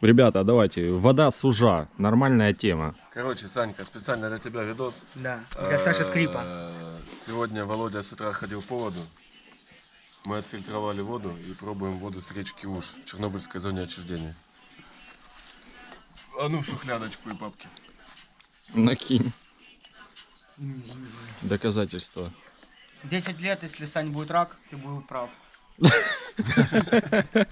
Ребята, давайте, вода сужа, нормальная тема. Короче, Санька, специально для тебя видос. Да, для Саши Скрипа. Э, сегодня Володя с утра ходил по воду. Мы отфильтровали воду и пробуем воду с речки Уж в Чернобыльской зоне отчуждения. А ну шухлядочку и папки. Накинь. Доказательства. 10 лет, если Сань будет рак, ты был прав.